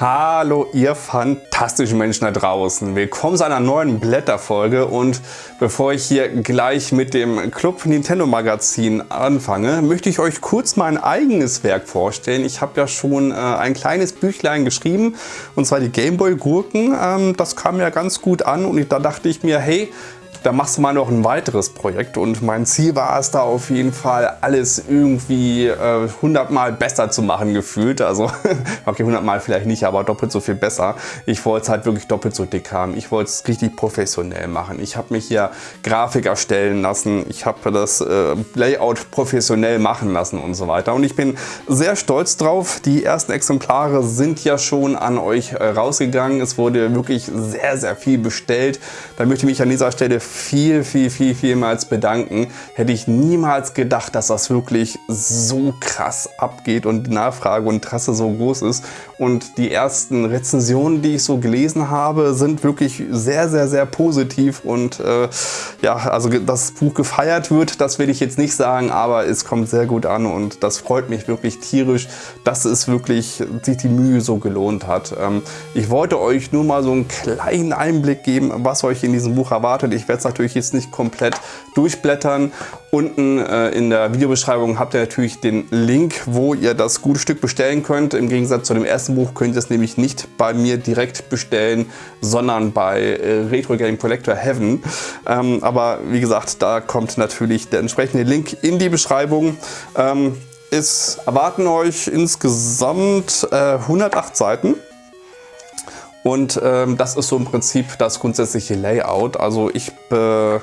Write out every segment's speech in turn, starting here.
Hallo ihr fantastischen Menschen da draußen. Willkommen zu einer neuen Blätterfolge und bevor ich hier gleich mit dem Club Nintendo Magazin anfange, möchte ich euch kurz mein eigenes Werk vorstellen. Ich habe ja schon äh, ein kleines Büchlein geschrieben und zwar die Gameboy Gurken. Ähm, das kam ja ganz gut an und da dachte ich mir, hey, da machst du mal noch ein weiteres Projekt und mein Ziel war es da auf jeden Fall alles irgendwie äh, 100 Mal besser zu machen gefühlt. Also okay 100 Mal vielleicht nicht, aber doppelt so viel besser. Ich wollte es halt wirklich doppelt so dick haben. Ich wollte es richtig professionell machen. Ich habe mich hier Grafik erstellen lassen. Ich habe das äh, Layout professionell machen lassen und so weiter. Und ich bin sehr stolz drauf. Die ersten Exemplare sind ja schon an euch äh, rausgegangen. Es wurde wirklich sehr, sehr viel bestellt. Da möchte ich mich an dieser Stelle viel, viel, viel, vielmals bedanken. Hätte ich niemals gedacht, dass das wirklich so krass abgeht und die Nachfrage und Interesse so groß ist. Und die ersten Rezensionen, die ich so gelesen habe, sind wirklich sehr, sehr, sehr positiv. Und äh, ja, also das Buch gefeiert wird, das will ich jetzt nicht sagen, aber es kommt sehr gut an und das freut mich wirklich tierisch, dass es wirklich sich die Mühe so gelohnt hat. Ähm, ich wollte euch nur mal so einen kleinen Einblick geben, was euch in diesem Buch erwartet. Ich werde es natürlich jetzt nicht komplett durchblättern. Unten äh, in der Videobeschreibung habt ihr natürlich den Link, wo ihr das gute Stück bestellen könnt. Im Gegensatz zu dem ersten Buch könnt ihr es nämlich nicht bei mir direkt bestellen, sondern bei äh, Retro Game Collector Heaven. Ähm, aber wie gesagt, da kommt natürlich der entsprechende Link in die Beschreibung. Ähm, es erwarten euch insgesamt äh, 108 Seiten. Und ähm, das ist so im Prinzip das grundsätzliche Layout. Also ich äh, äh,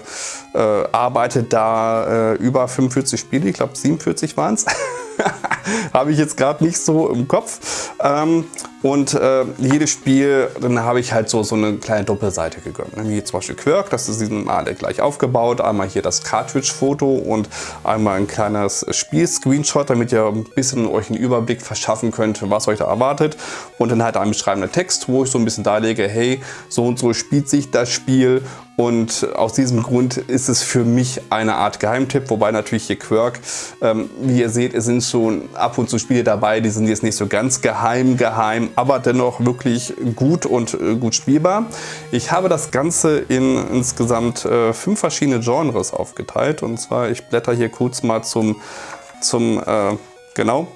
arbeite da äh, über 45 Spiele, ich glaube 47 waren es. habe ich jetzt gerade nicht so im Kopf. Ähm, und äh, jedes Spiel, dann habe ich halt so, so eine kleine Doppelseite gegönnt. Ne? Wie zum Beispiel Quirk, das ist diesen Mal gleich aufgebaut. Einmal hier das Cartridge-Foto und einmal ein kleines Spiel-Screenshot, damit ihr ein bisschen euch einen Überblick verschaffen könnt, was euch da erwartet. Und dann halt ein beschreibender Text, wo ich so ein bisschen darlege, hey, so und so spielt sich das Spiel und aus diesem Grund ist es für mich eine Art Geheimtipp, wobei natürlich hier Quirk, ähm, wie ihr seht, es sind schon ab und zu Spiele dabei, die sind jetzt nicht so ganz geheim, geheim, aber dennoch wirklich gut und äh, gut spielbar. Ich habe das Ganze in insgesamt äh, fünf verschiedene Genres aufgeteilt und zwar, ich blätter hier kurz mal zum, zum äh, genau,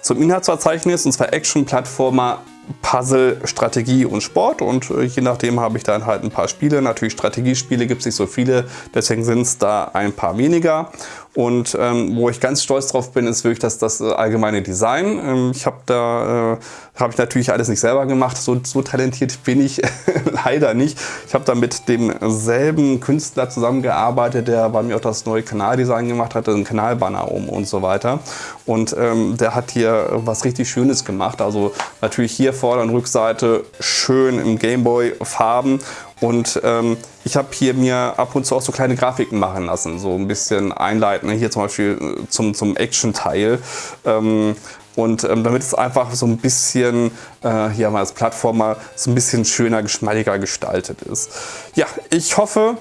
zum Inhaltsverzeichnis und zwar Action, Plattformer, Puzzle, Strategie und Sport und äh, je nachdem habe ich dann halt ein paar Spiele. Natürlich Strategiespiele gibt es nicht so viele, deswegen sind es da ein paar weniger. Und ähm, wo ich ganz stolz drauf bin, ist wirklich das, das äh, allgemeine Design. Ähm, ich habe da äh, habe ich natürlich alles nicht selber gemacht. So, so talentiert bin ich leider nicht. Ich habe da mit demselben Künstler zusammengearbeitet, der bei mir auch das neue Kanaldesign gemacht hat, einen Kanalbanner um und so weiter. Und ähm, der hat hier was richtig Schönes gemacht. Also natürlich hier Vorder- und Rückseite schön im Gameboy Farben und ähm, ich habe hier mir ab und zu auch so kleine Grafiken machen lassen, so ein bisschen einleiten. Hier zum Beispiel äh, zum, zum Action-Teil. Ähm, und ähm, damit es einfach so ein bisschen, äh, hier mal als Plattformer, so ein bisschen schöner, geschmeidiger gestaltet ist. Ja, ich hoffe,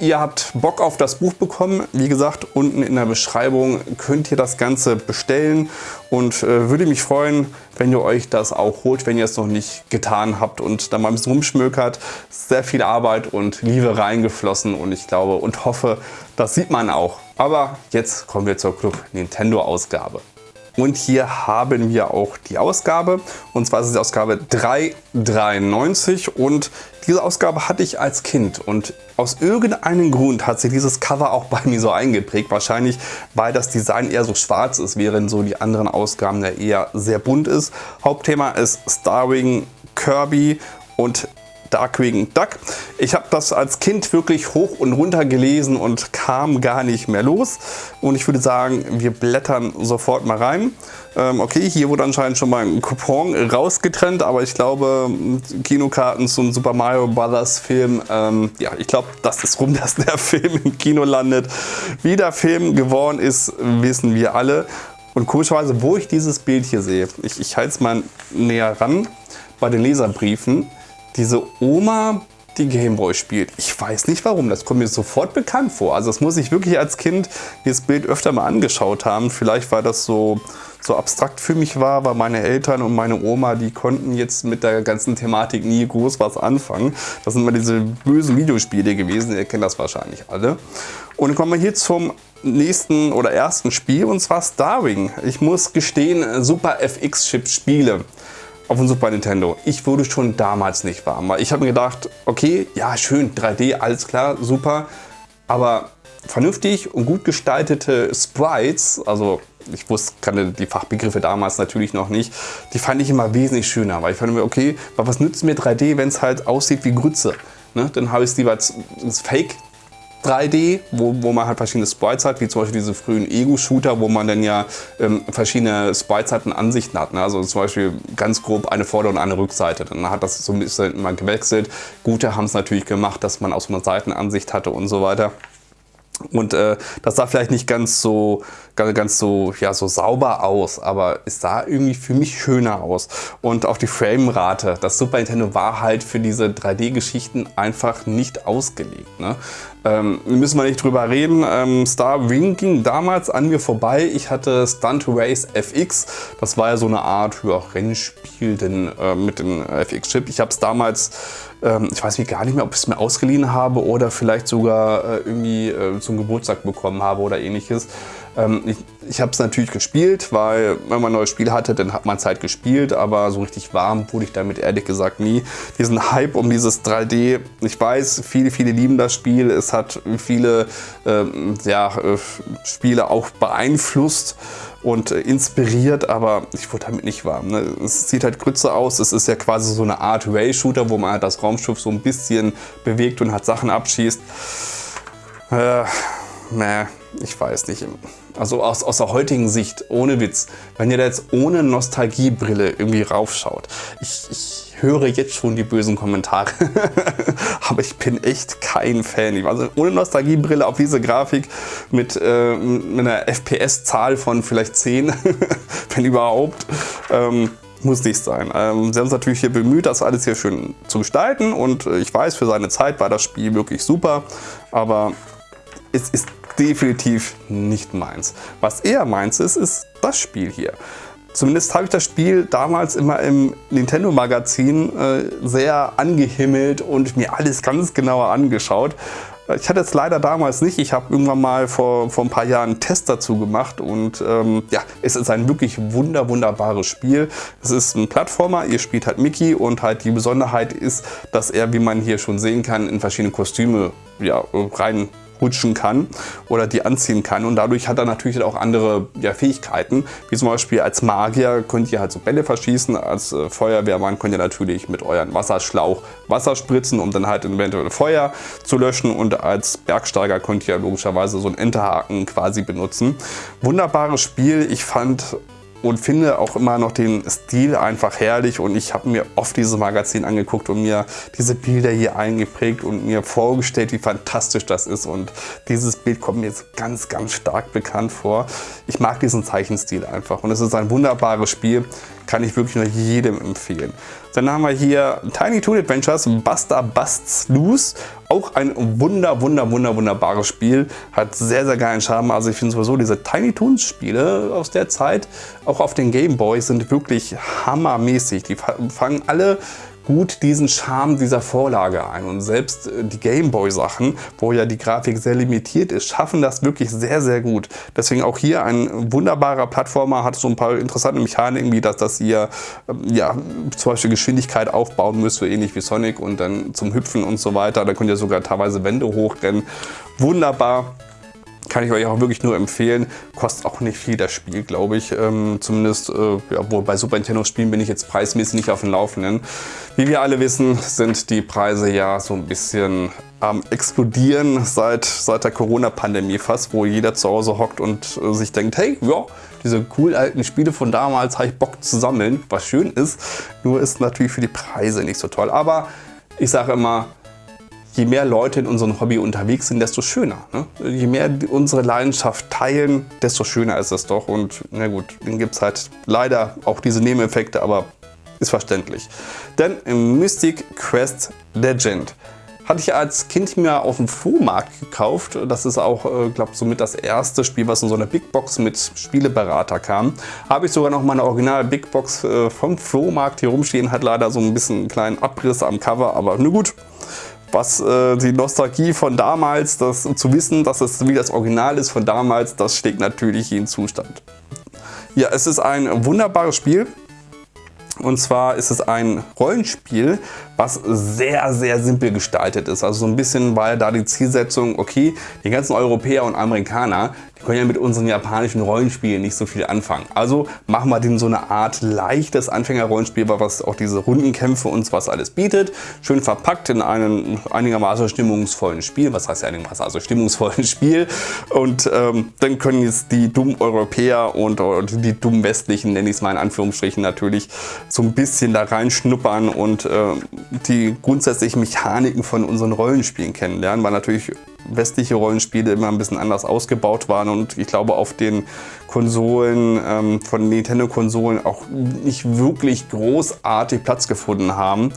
Ihr habt Bock auf das Buch bekommen. Wie gesagt, unten in der Beschreibung könnt ihr das Ganze bestellen und äh, würde mich freuen, wenn ihr euch das auch holt, wenn ihr es noch nicht getan habt und da mal ein bisschen rumschmökert. Sehr viel Arbeit und Liebe reingeflossen und ich glaube und hoffe, das sieht man auch. Aber jetzt kommen wir zur Club Nintendo Ausgabe. Und hier haben wir auch die Ausgabe. Und zwar ist es die Ausgabe 393. Und diese Ausgabe hatte ich als Kind. Und aus irgendeinem Grund hat sich dieses Cover auch bei mir so eingeprägt. Wahrscheinlich, weil das Design eher so schwarz ist, während so die anderen Ausgaben ja eher sehr bunt ist. Hauptthema ist Starring Kirby und Darkwing Duck. Ich habe das als Kind wirklich hoch und runter gelesen und kam gar nicht mehr los. Und ich würde sagen, wir blättern sofort mal rein. Ähm, okay, hier wurde anscheinend schon mal ein Coupon rausgetrennt, aber ich glaube, Kinokarten zum Super Mario Bros. Film, ähm, ja, ich glaube, das ist rum, dass der Film im Kino landet. Wie der Film geworden ist, wissen wir alle. Und komischerweise, wo ich dieses Bild hier sehe, ich, ich halte es mal näher ran, bei den Leserbriefen, diese Oma die Gameboy spielt. Ich weiß nicht warum, das kommt mir sofort bekannt vor. Also das muss ich wirklich als Kind dieses Bild öfter mal angeschaut haben. Vielleicht war das so, so abstrakt für mich war, weil meine Eltern und meine Oma, die konnten jetzt mit der ganzen Thematik nie groß was anfangen. Das sind immer diese bösen Videospiele gewesen, ihr kennt das wahrscheinlich alle. Und kommen wir hier zum nächsten oder ersten Spiel und zwar Starwing. Ich muss gestehen, Super FX-Chip Spiele auf dem Super Nintendo. Ich wurde schon damals nicht warm, weil ich habe mir gedacht, okay, ja schön, 3D, alles klar, super, aber vernünftig und gut gestaltete Sprites, also ich wusste, kannte die Fachbegriffe damals natürlich noch nicht, die fand ich immer wesentlich schöner, weil ich fand mir, okay, was nützt mir 3D, wenn es halt aussieht wie Grütze? Ne? Dann habe ich es lieber als Fake 3D, wo, wo man halt verschiedene Sprites hat, wie zum Beispiel diese frühen Ego-Shooter, wo man dann ja ähm, verschiedene Sprites hat und Ansichten hat. Ne? Also zum Beispiel ganz grob eine Vorder- und eine Rückseite. Dann hat das so ein bisschen immer gewechselt. Gute haben es natürlich gemacht, dass man auch so eine Seitenansicht hatte und so weiter. Und äh, das sah vielleicht nicht ganz so, ganz, so, ja, so sauber aus, aber es sah irgendwie für mich schöner aus. Und auch die Framerate, das Super Nintendo war halt für diese 3D-Geschichten einfach nicht ausgelegt. Ne? Ähm, müssen wir nicht drüber reden. Ähm, Star Wing ging damals an mir vorbei. Ich hatte Stunt Race FX. Das war ja so eine Art ja, Rennspiel denn, äh, mit dem FX-Chip. Ich habe es damals, ähm, ich weiß gar nicht mehr, ob ich es mir ausgeliehen habe oder vielleicht sogar äh, irgendwie äh, zum Geburtstag bekommen habe oder ähnliches. Ähm, ich ich habe es natürlich gespielt, weil wenn man ein neues Spiel hatte, dann hat man es halt gespielt, aber so richtig warm wurde ich damit ehrlich gesagt nie. Diesen Hype um dieses 3D, ich weiß, viele, viele lieben das Spiel. Es hat viele ähm, ja, äh, Spiele auch beeinflusst und äh, inspiriert, aber ich wurde damit nicht warm. Ne? Es sieht halt Grütze aus, es ist ja quasi so eine Art Ray-Shooter, wo man halt das Raumschiff so ein bisschen bewegt und hat Sachen abschießt. Äh, ne, ich weiß nicht. Also aus, aus der heutigen Sicht, ohne Witz, wenn ihr da jetzt ohne Nostalgiebrille irgendwie raufschaut, ich, ich höre jetzt schon die bösen Kommentare, aber ich bin echt kein Fan. Also ohne Nostalgiebrille auf diese Grafik mit, äh, mit einer FPS-Zahl von vielleicht 10, wenn überhaupt, ähm, muss nicht sein. Ähm, sie haben es natürlich hier bemüht, das alles hier schön zu gestalten und äh, ich weiß, für seine Zeit war das Spiel wirklich super, aber es ist definitiv nicht meins. Was eher meins ist, ist das Spiel hier. Zumindest habe ich das Spiel damals immer im Nintendo Magazin äh, sehr angehimmelt und mir alles ganz genauer angeschaut. Ich hatte es leider damals nicht. Ich habe irgendwann mal vor, vor ein paar Jahren einen Test dazu gemacht und ähm, ja, es ist ein wirklich wunder, wunderbares Spiel. Es ist ein Plattformer, ihr spielt halt Mickey und halt die Besonderheit ist, dass er, wie man hier schon sehen kann, in verschiedene Kostüme ja, rein rutschen kann oder die anziehen kann. Und dadurch hat er natürlich auch andere ja, Fähigkeiten, wie zum Beispiel als Magier könnt ihr halt so Bälle verschießen, als äh, Feuerwehrmann könnt ihr natürlich mit euren Wasserschlauch Wasser spritzen, um dann halt eventuell Feuer zu löschen. Und als Bergsteiger könnt ihr logischerweise so einen Enterhaken quasi benutzen. Wunderbares Spiel, ich fand und finde auch immer noch den Stil einfach herrlich. Und ich habe mir oft dieses Magazin angeguckt und mir diese Bilder hier eingeprägt und mir vorgestellt, wie fantastisch das ist. Und dieses Bild kommt mir jetzt ganz, ganz stark bekannt vor. Ich mag diesen Zeichenstil einfach. Und es ist ein wunderbares Spiel, kann ich wirklich nur jedem empfehlen. Dann haben wir hier Tiny Toon Adventures Buster Busts Loose. Auch ein wunder, wunder, wunder, wunderbares Spiel. Hat sehr, sehr geilen Charme. Also ich finde sowieso diese Tiny Toons Spiele aus der Zeit, auch auf den Game Boy, sind wirklich hammermäßig. Die fangen alle gut diesen Charme dieser Vorlage ein. Und selbst äh, die Gameboy-Sachen, wo ja die Grafik sehr limitiert ist, schaffen das wirklich sehr, sehr gut. Deswegen auch hier ein wunderbarer Plattformer, hat so ein paar interessante Mechaniken, wie dass, dass ihr ähm, ja, zum Beispiel Geschwindigkeit aufbauen müsst, so ähnlich wie Sonic und dann zum Hüpfen und so weiter. Da könnt ihr sogar teilweise Wände hochrennen. Wunderbar. Kann ich euch auch wirklich nur empfehlen. Kostet auch nicht viel das Spiel, glaube ich. Ähm, zumindest, äh, ja, wo bei Super Nintendo Spielen bin ich jetzt preismäßig nicht auf dem Laufenden. Wie wir alle wissen, sind die Preise ja so ein bisschen am explodieren seit, seit der Corona-Pandemie fast, wo jeder zu Hause hockt und äh, sich denkt, hey, ja, diese cool alten Spiele von damals habe ich Bock zu sammeln, was schön ist. Nur ist natürlich für die Preise nicht so toll. Aber ich sage immer, je mehr Leute in unserem Hobby unterwegs sind, desto schöner. Ne? Je mehr unsere Leidenschaft teilen, desto schöner ist es doch. Und na gut, dann gibt es halt leider auch diese Nebeneffekte, aber ist verständlich. Denn im Mystic Quest Legend hatte ich als Kind mir auf dem Flohmarkt gekauft. Das ist auch, äh, glaube ich, somit das erste Spiel, was in so einer Big Box mit Spieleberater kam. Habe ich sogar noch meine originale Big Box äh, vom Flohmarkt hier rumstehen. Hat leider so ein bisschen einen kleinen Abriss am Cover, aber nur gut. Was äh, die Nostalgie von damals, das zu wissen, dass es wie das Original ist von damals, das steckt natürlich in Zustand. Ja, es ist ein wunderbares Spiel. Und zwar ist es ein Rollenspiel, was sehr, sehr simpel gestaltet ist. Also so ein bisschen war da die Zielsetzung, okay, die ganzen Europäer und Amerikaner, können ja mit unseren japanischen Rollenspielen nicht so viel anfangen. Also machen wir denen so eine Art leichtes Anfängerrollenspiel, was auch diese Rundenkämpfe uns was alles bietet. Schön verpackt in einem einigermaßen stimmungsvollen Spiel. Was heißt ja einigermaßen? Also stimmungsvollen Spiel. Und ähm, dann können jetzt die dummen Europäer und die dummen Westlichen, nenne ich es mal in Anführungsstrichen natürlich, so ein bisschen da reinschnuppern und äh, die grundsätzlichen Mechaniken von unseren Rollenspielen kennenlernen, weil natürlich westliche Rollenspiele immer ein bisschen anders ausgebaut waren und ich glaube auf den Konsolen, ähm, von Nintendo-Konsolen auch nicht wirklich großartig Platz gefunden haben.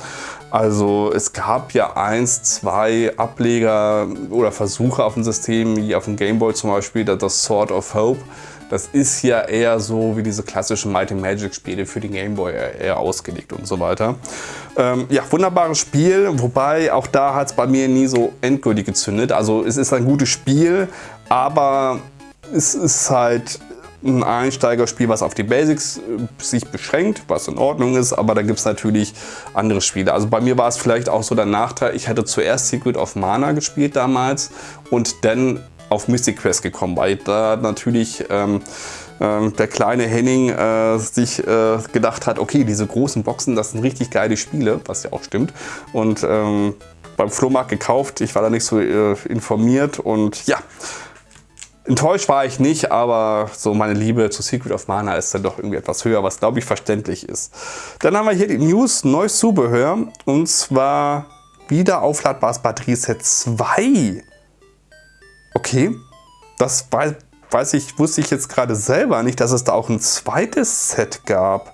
Also es gab ja eins, zwei Ableger oder Versuche auf dem System, wie auf dem Game Boy zum Beispiel, das Sword of Hope. Das ist ja eher so wie diese klassischen Mighty Magic Spiele für den Game Boy eher ausgelegt und so weiter. Ähm, ja, wunderbares Spiel, wobei auch da hat es bei mir nie so endgültig gezündet. Also es ist ein gutes Spiel, aber es ist halt ein Einsteigerspiel, was auf die Basics äh, sich beschränkt, was in Ordnung ist, aber da gibt es natürlich andere Spiele. Also bei mir war es vielleicht auch so der Nachteil, ich hatte zuerst Secret of Mana gespielt damals und dann auf Mystic Quest gekommen, weil da natürlich ähm, ähm, der kleine Henning äh, sich äh, gedacht hat, okay, diese großen Boxen, das sind richtig geile Spiele, was ja auch stimmt. Und ähm, beim Flohmarkt gekauft, ich war da nicht so äh, informiert und ja, Enttäuscht war ich nicht, aber so meine Liebe zu Secret of Mana ist dann doch irgendwie etwas höher, was glaube ich verständlich ist. Dann haben wir hier die News, neues Zubehör und zwar wieder aufladbares Batterieset 2. Okay, das weiß, ich, wusste ich jetzt gerade selber nicht, dass es da auch ein zweites Set gab.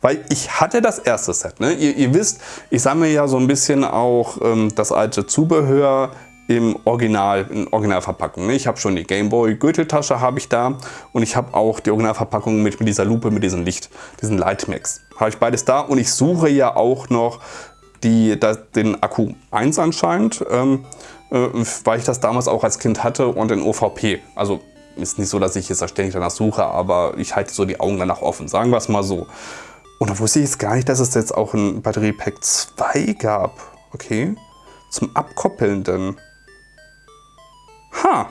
Weil ich hatte das erste Set. Ne? Ihr, ihr wisst, ich sammle ja so ein bisschen auch ähm, das alte Zubehör im Original, in Originalverpackung. Ne? Ich habe schon die Gameboy Gürteltasche habe ich da und ich habe auch die Originalverpackung mit, mit dieser Lupe, mit diesem Licht, diesen Lightmax. Habe ich beides da und ich suche ja auch noch die, das, den Akku 1 anscheinend. Ähm, äh, weil ich das damals auch als Kind hatte und in OVP. Also ist nicht so, dass ich jetzt da ständig danach suche, aber ich halte so die Augen danach offen, sagen wir es mal so. Und da wusste ich jetzt gar nicht, dass es jetzt auch ein Batteriepack 2 gab. Okay. Zum Abkoppeln denn. Ha.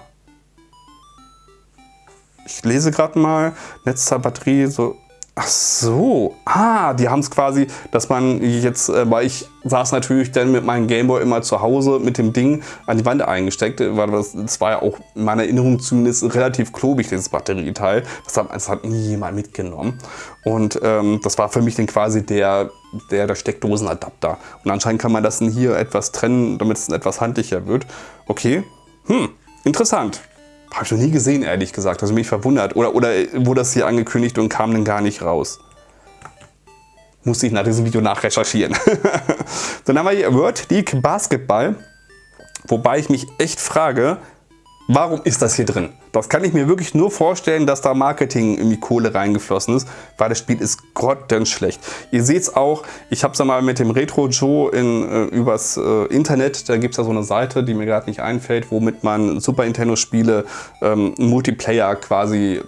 Ich lese gerade mal. Netzteil Batterie so Ach so, ah, die haben es quasi, dass man jetzt, äh, weil ich saß natürlich dann mit meinem Gameboy immer zu Hause mit dem Ding an die Wand eingesteckt, weil das, das war ja auch in meiner Erinnerung zumindest relativ klobig, dieses Batterieteil. Das hat, das hat nie jemand mitgenommen. Und ähm, das war für mich dann quasi der, der, der Steckdosenadapter. Und anscheinend kann man das hier etwas trennen, damit es etwas handlicher wird. Okay, hm, interessant. Habe ich noch nie gesehen, ehrlich gesagt. Also mich verwundert. Oder, oder wurde das hier angekündigt und kam dann gar nicht raus. Musste ich nach diesem Video nachrecherchieren. dann haben wir hier World League Basketball. Wobei ich mich echt frage, Warum ist das hier drin? Das kann ich mir wirklich nur vorstellen, dass da Marketing in die Kohle reingeflossen ist, weil das Spiel ist grottenschlecht. Ihr seht es auch, ich habe es einmal mit dem Retro Joe in, äh, übers äh, Internet, da gibt es ja so eine Seite, die mir gerade nicht einfällt, womit man Super Nintendo Spiele ähm, Multiplayer quasi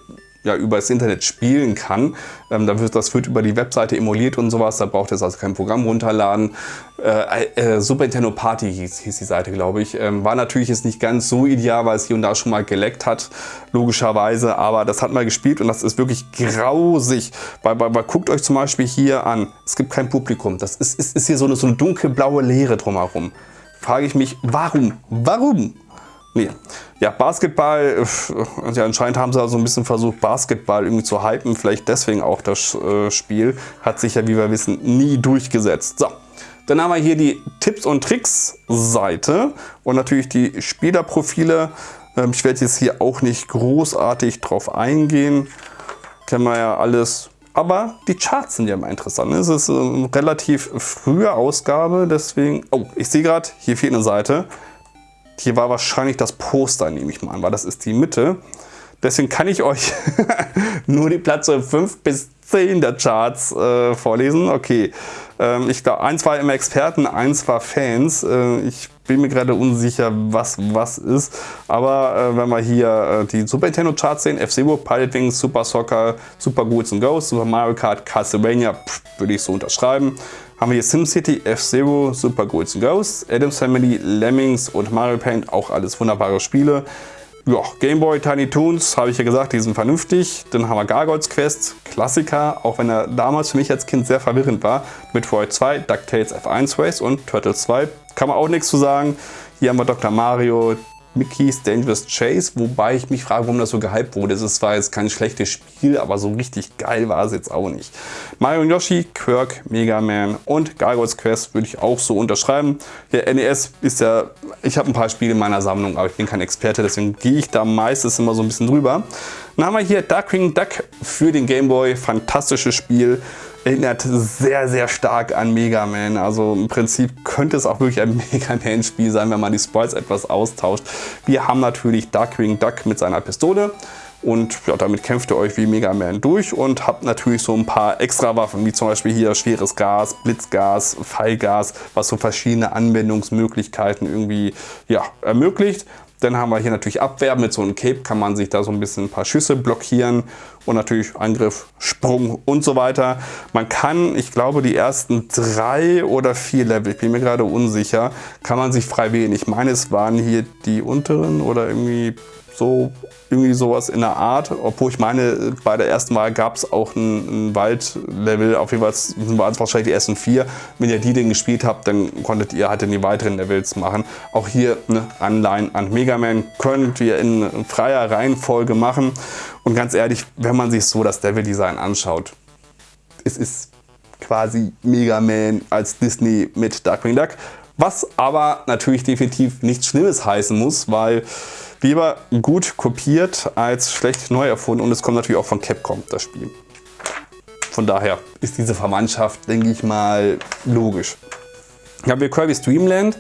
ja, über das Internet spielen kann. Ähm, das wird über die Webseite emuliert und sowas, da braucht es also kein Programm runterladen. Äh, äh, Super Nintendo Party hieß, hieß die Seite, glaube ich. Ähm, war natürlich jetzt nicht ganz so ideal, weil es hier und da schon mal geleckt hat, logischerweise, aber das hat mal gespielt und das ist wirklich grausig. Weil, weil, weil guckt euch zum Beispiel hier an, es gibt kein Publikum. Das ist, ist, ist hier so eine, so eine dunkelblaue Leere drumherum. Frage ich mich, warum? Warum? Nee. Ja, Basketball, ja, anscheinend haben sie also ein bisschen versucht, Basketball irgendwie zu hypen. Vielleicht deswegen auch das äh, Spiel. Hat sich ja, wie wir wissen, nie durchgesetzt. So, dann haben wir hier die Tipps und Tricks Seite und natürlich die Spielerprofile. Ähm, ich werde jetzt hier auch nicht großartig drauf eingehen. Kennen wir ja alles. aber die Charts sind ja immer interessant. Es ist eine relativ frühe Ausgabe, deswegen... Oh, ich sehe gerade, hier fehlt eine Seite. Hier war wahrscheinlich das Poster, nehme ich mal an, weil das ist die Mitte. Deswegen kann ich euch nur die Plätze 5 bis 10 der Charts äh, vorlesen. Okay, ähm, ich glaube, eins war immer Experten, eins war Fans. Äh, ich bin mir gerade unsicher, was was ist. Aber äh, wenn wir hier äh, die Super Nintendo Charts sehen, F-Zero, Pilot Wings, Super Soccer, Super Ghouls and Ghosts, Super Mario Kart, Castlevania, würde ich so unterschreiben. Haben wir hier SimCity, F-Zero, Super Ghouls and Ghosts, Adams Family, Lemmings und Mario Paint, auch alles wunderbare Spiele. Ja, Gameboy Tiny Toons, habe ich ja gesagt, die sind vernünftig. Dann haben wir Gargoyles Quest, Klassiker, auch wenn er damals für mich als Kind sehr verwirrend war. Metroid 2, DuckTales F1 Race und Turtles 2. Kann man auch nichts zu sagen. Hier haben wir Dr. Mario, Mickey's Dangerous Chase, wobei ich mich frage, warum das so gehypt wurde. Es zwar jetzt kein schlechtes Spiel, aber so richtig geil war es jetzt auch nicht. Mario und Yoshi, Quirk, Mega Man und Gargoyles Quest würde ich auch so unterschreiben. Der NES ist ja, ich habe ein paar Spiele in meiner Sammlung, aber ich bin kein Experte, deswegen gehe ich da meistens immer so ein bisschen drüber. Dann haben wir hier Darkwing Duck für den Game Boy, fantastisches Spiel erinnert sehr, sehr stark an Mega Man. Also im Prinzip könnte es auch wirklich ein Mega Man Spiel sein, wenn man die Sprites etwas austauscht. Wir haben natürlich Darkwing Duck mit seiner Pistole. Und ja, damit kämpft ihr euch wie Mega Man durch und habt natürlich so ein paar extra Waffen, wie zum Beispiel hier schweres Gas, Blitzgas, Fallgas, was so verschiedene Anwendungsmöglichkeiten irgendwie ja, ermöglicht. Dann haben wir hier natürlich Abwehr. Mit so einem Cape kann man sich da so ein bisschen ein paar Schüsse blockieren und natürlich Angriff, Sprung und so weiter. Man kann, ich glaube, die ersten drei oder vier Level, ich bin mir gerade unsicher, kann man sich frei wählen. Ich meine, es waren hier die unteren oder irgendwie so irgendwie sowas in der Art. Obwohl ich meine, bei der ersten Wahl gab es auch ein, ein Waldlevel. Auf jeden Fall waren es wahrscheinlich die ersten vier. Wenn ihr die denn gespielt habt, dann konntet ihr halt in die weiteren Levels machen. Auch hier eine Anleihen an Mega Man könnt ihr in freier Reihenfolge machen. Und ganz ehrlich, wenn man sich so das Level-Design anschaut, es ist quasi Mega Man als Disney mit Darkwing Duck. Was aber natürlich definitiv nichts Schlimmes heißen muss, weil Lieber gut kopiert als schlecht neu erfunden und es kommt natürlich auch von Capcom, das Spiel. Von daher ist diese Verwandtschaft, denke ich mal, logisch. Dann haben wir Kirby's Dreamland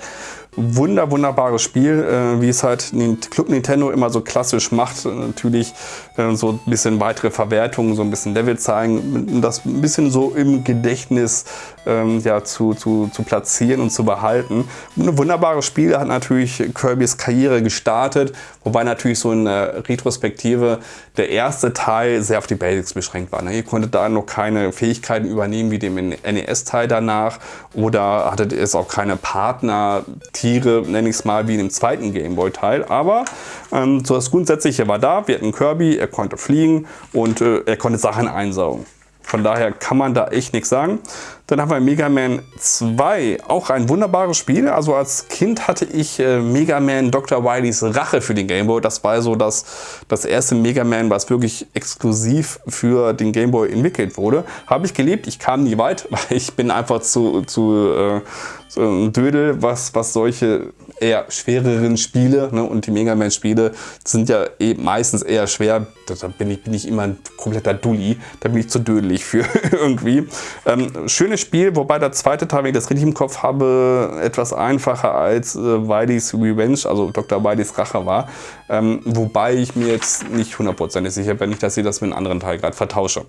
Wunder, wunderbares Spiel, äh, wie es halt Club Nintendo immer so klassisch macht. Natürlich äh, so ein bisschen weitere Verwertungen, so ein bisschen Level zeigen, das ein bisschen so im Gedächtnis ähm, ja, zu, zu, zu platzieren und zu behalten. Ein wunderbares Spiel hat natürlich Kirbys Karriere gestartet, wobei natürlich so in der Retrospektive der erste Teil sehr auf die Basics beschränkt war. Ne? Ihr konntet da noch keine Fähigkeiten übernehmen wie dem NES-Teil danach oder hattet es auch keine Partner, Tiere, nenne ich es mal, wie in dem zweiten Gameboy-Teil. Aber ähm, so das Grundsätzliche war da. Wir hatten Kirby, er konnte fliegen und äh, er konnte Sachen einsaugen. Von daher kann man da echt nichts sagen. Dann haben wir Mega Man 2, auch ein wunderbares Spiel. Also als Kind hatte ich äh, Mega Man Dr. Wileys Rache für den Game Boy. Das war so das, das erste Mega Man, was wirklich exklusiv für den Game Boy entwickelt wurde. Habe ich gelebt, ich kam nie weit, weil ich bin einfach zu, zu äh, so ein Dödel, was, was solche eher schwereren Spiele ne, und die Mega Man Spiele sind ja eh meistens eher schwer. Da bin ich, bin ich immer ein kompletter Dulli, da bin ich zu dödelig für irgendwie. Ähm, schönes Spiel, wobei der zweite Teil, wenn ich das richtig im Kopf habe, etwas einfacher als äh, Wileys Revenge, also Dr. Wileys Rache war. Ähm, wobei ich mir jetzt nicht hundertprozentig sicher bin, dass ich das mit einem anderen Teil gerade vertausche.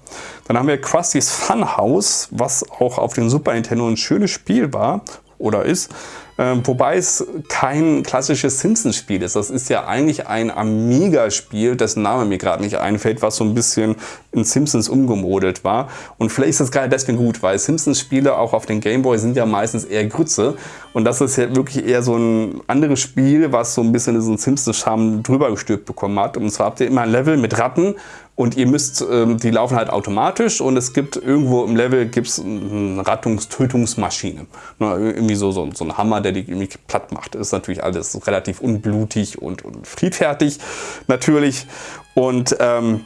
Dann haben wir Krusty's Funhouse, was auch auf dem Super Nintendo ein schönes Spiel war oder ist. Ähm, wobei es kein klassisches Simpsons-Spiel ist. Das ist ja eigentlich ein Amiga-Spiel, dessen Name mir gerade nicht einfällt, was so ein bisschen in Simpsons umgemodelt war. Und vielleicht ist das gerade deswegen gut, weil Simpsons-Spiele auch auf den Gameboy sind ja meistens eher Grütze. Und das ist ja wirklich eher so ein anderes Spiel, was so ein bisschen diesen Simpsons-Charme drüber gestülpt bekommen hat. Und zwar habt ihr immer ein Level mit Ratten und ihr müsst, ähm, die laufen halt automatisch und es gibt irgendwo im Level gibt's eine Rattungs-Tötungsmaschine. irgendwie so, so, so ein Hammer, der die irgendwie platt macht. Ist natürlich alles relativ unblutig und, und friedfertig natürlich. Und ähm,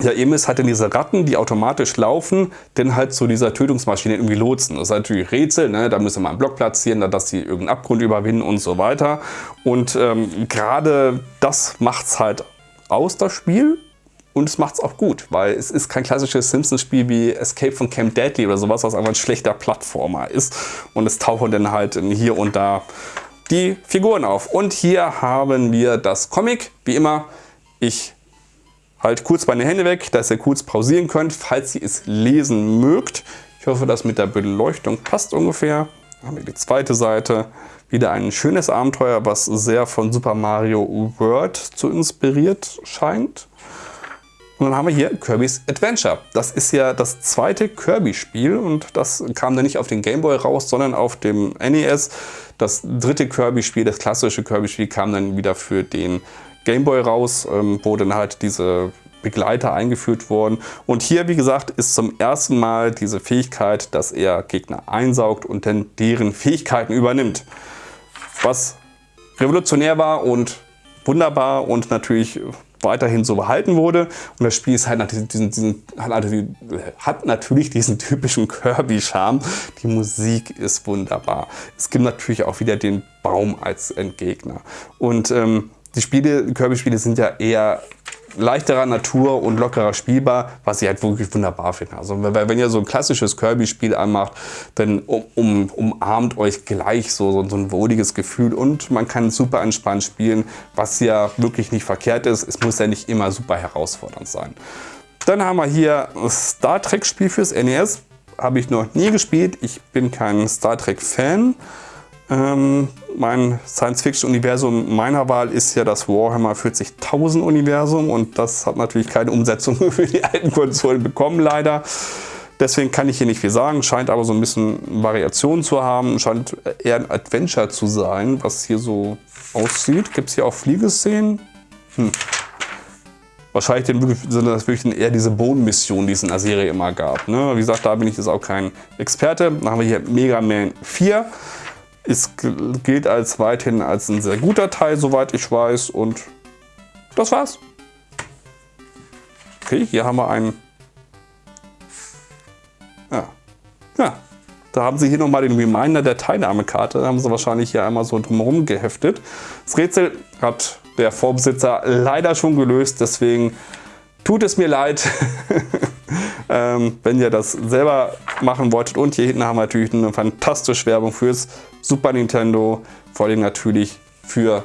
ja, ihr müsst halt in diese Ratten, die automatisch laufen, dann halt zu dieser Tötungsmaschine irgendwie lotsen. Das ist natürlich Rätsel, ne? da müssen wir einen Block platzieren, dass sie irgendeinen Abgrund überwinden und so weiter. Und ähm, gerade das macht es halt aus, das Spiel. Und es macht es auch gut, weil es ist kein klassisches Simpsons-Spiel wie Escape von Camp Deadly oder sowas, was einfach ein schlechter Plattformer ist. Und es tauchen dann halt hier und da die Figuren auf. Und hier haben wir das Comic, wie immer. Ich halt kurz meine Hände weg, dass ihr kurz pausieren könnt, falls ihr es lesen mögt. Ich hoffe, das mit der Beleuchtung passt ungefähr. Dann haben wir die zweite Seite. Wieder ein schönes Abenteuer, was sehr von Super Mario World zu inspiriert scheint. Und dann haben wir hier Kirby's Adventure. Das ist ja das zweite Kirby-Spiel und das kam dann nicht auf den Game Boy raus, sondern auf dem NES. Das dritte Kirby-Spiel, das klassische Kirby-Spiel, kam dann wieder für den Game Boy raus, ähm, wo dann halt diese Begleiter eingeführt worden. Und hier, wie gesagt, ist zum ersten Mal diese Fähigkeit, dass er Gegner einsaugt und dann deren Fähigkeiten übernimmt. Was revolutionär war und wunderbar und natürlich weiterhin so behalten wurde. Und das Spiel ist halt diesen, diesen, hat natürlich diesen typischen Kirby-Charme. Die Musik ist wunderbar. Es gibt natürlich auch wieder den Baum als Endgegner. Und ähm, die Spiele, Kirby-Spiele sind ja eher leichterer Natur und lockerer spielbar, was ich halt wirklich wunderbar finde. Also wenn ihr so ein klassisches Kirby-Spiel anmacht, dann um, um, umarmt euch gleich so, so, so ein wohliges Gefühl und man kann super entspannt spielen, was ja wirklich nicht verkehrt ist. Es muss ja nicht immer super herausfordernd sein. Dann haben wir hier ein Star Trek Spiel fürs NES. Habe ich noch nie gespielt. Ich bin kein Star Trek Fan. Ähm, mein Science-Fiction-Universum meiner Wahl ist ja das Warhammer 40.000 Universum und das hat natürlich keine Umsetzung für die alten Konsolen bekommen, leider. Deswegen kann ich hier nicht viel sagen, scheint aber so ein bisschen Variation zu haben, scheint eher ein Adventure zu sein, was hier so aussieht. Gibt es hier auch Fliegeszenen? Hm. Wahrscheinlich sind das wirklich eher diese Bodenmissionen, die es in der Serie immer gab. Ne? Wie gesagt, da bin ich jetzt auch kein Experte. Dann haben wir hier Mega Man 4. Es gilt als weithin als ein sehr guter Teil, soweit ich weiß. Und das war's. Okay, hier haben wir einen. Ja. Ja. Da haben sie hier nochmal den Reminder der Teilnahmekarte. Da haben sie wahrscheinlich hier einmal so drumherum geheftet. Das Rätsel hat der Vorbesitzer leider schon gelöst. Deswegen tut es mir leid, ähm, wenn ihr das selber machen wolltet. Und hier hinten haben wir natürlich eine fantastische Werbung fürs Super Nintendo, vor allem natürlich für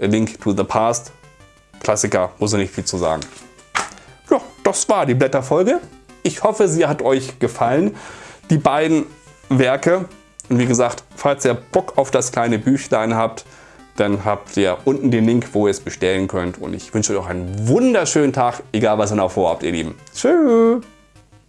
A Link to the Past. Klassiker, muss ich nicht viel zu sagen. Ja, das war die Blätterfolge. Ich hoffe, sie hat euch gefallen. Die beiden Werke. Und wie gesagt, falls ihr Bock auf das kleine Büchlein habt, dann habt ihr unten den Link, wo ihr es bestellen könnt. Und ich wünsche euch einen wunderschönen Tag, egal was ihr noch vorhabt, ihr Lieben. Tschüss!